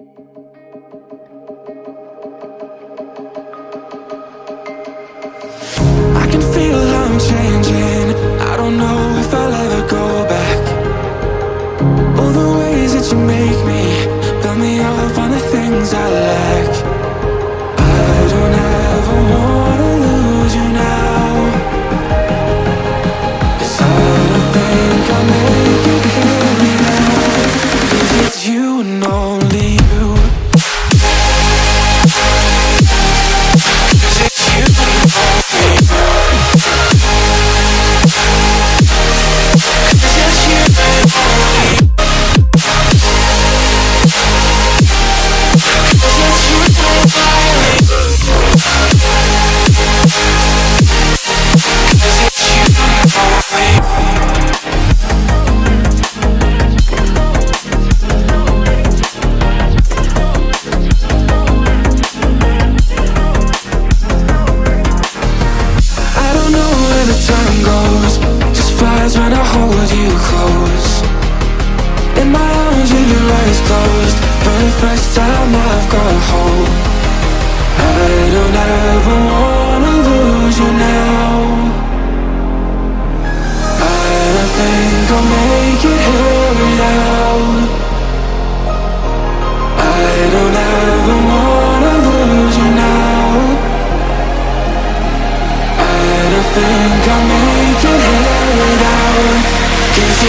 I can feel I'm changing. I don't know if I'll ever go back. All the ways that you make me build me up on the things I lack. I don't ever wanna lose you now. 'Cause I don't think I'll make it here now. 'Cause it's you and only When I hold you close. In my arms with your eyes closed. For the first time I've got hope. I don't ever wanna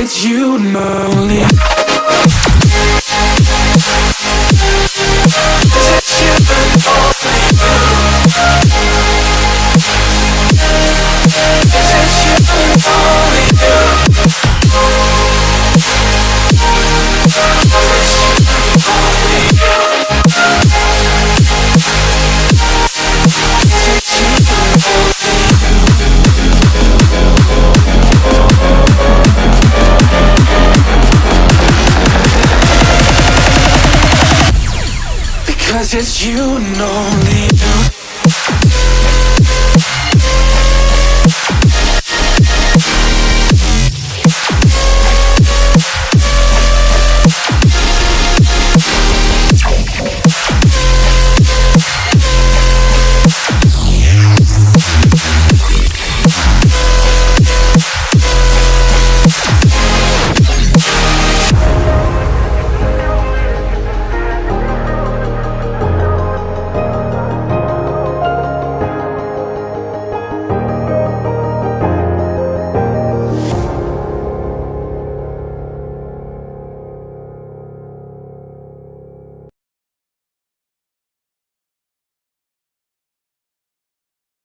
It's you and It's you and only you